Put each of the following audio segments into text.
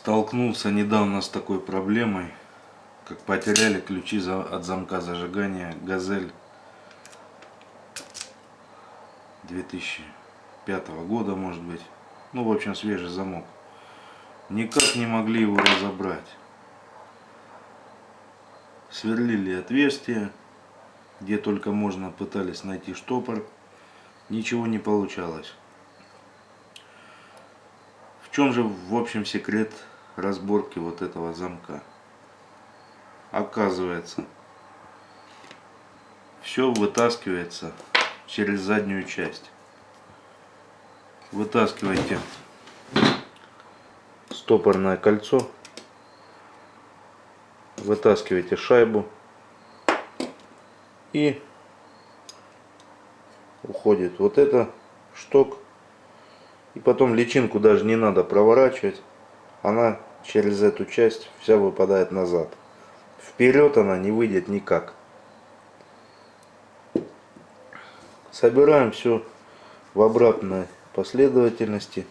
Столкнулся недавно с такой проблемой, как потеряли ключи от замка зажигания «Газель» 2005 года, может быть. Ну, в общем, свежий замок. Никак не могли его разобрать. Сверлили отверстия, где только можно, пытались найти штопор. Ничего не получалось. Чем же, в общем, секрет разборки вот этого замка? Оказывается, все вытаскивается через заднюю часть. Вытаскивайте стопорное кольцо, вытаскиваете шайбу и уходит вот это шток и потом личинку даже не надо проворачивать. Она через эту часть вся выпадает назад. Вперед она не выйдет никак. Собираем все в обратной последовательности.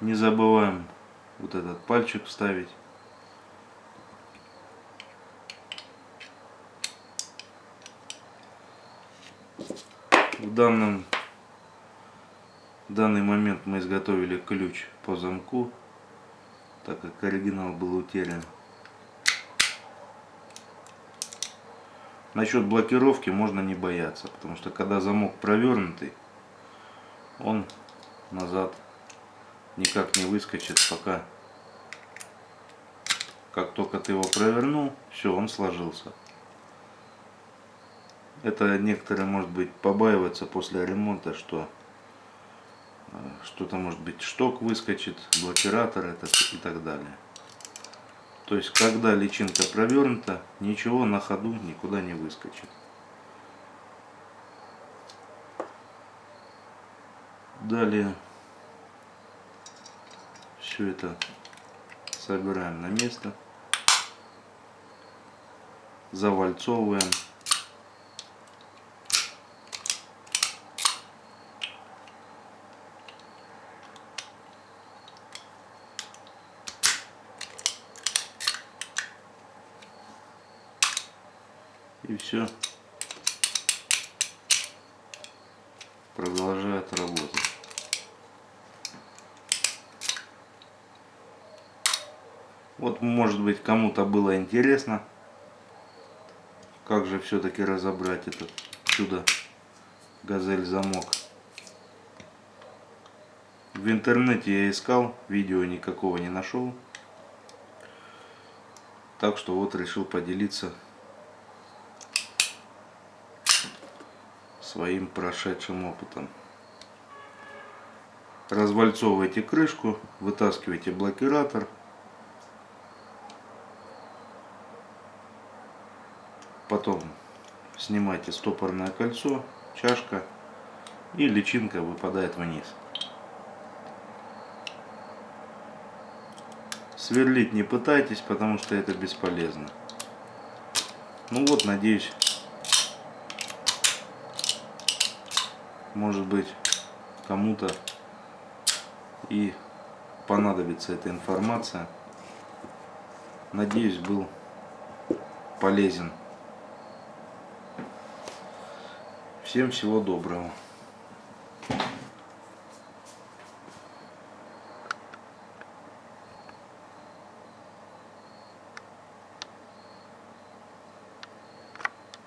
Не забываем вот этот пальчик вставить. В данном данный момент мы изготовили ключ по замку, так как оригинал был утерян. Насчет блокировки можно не бояться, потому что когда замок провернутый, он назад никак не выскочит, пока как только ты его провернул, все, он сложился. Это некоторые, может быть, побаиваются после ремонта, что э, что-то, может быть, шток выскочит, блокиратор этот и так далее. То есть, когда личинка провернута, ничего на ходу никуда не выскочит. Далее все это собираем на место, завальцовываем. И все продолжает работать. Вот может быть кому-то было интересно, как же все-таки разобрать этот чудо газель замок. В интернете я искал, видео никакого не нашел. Так что вот решил поделиться своим прошедшим опытом. Развальцовывайте крышку, вытаскивайте блокиратор. Потом снимайте стопорное кольцо, чашка и личинка выпадает вниз. Сверлить не пытайтесь, потому что это бесполезно. Ну вот, надеюсь, может быть кому-то и понадобится эта информация. Надеюсь, был полезен. Всем всего доброго.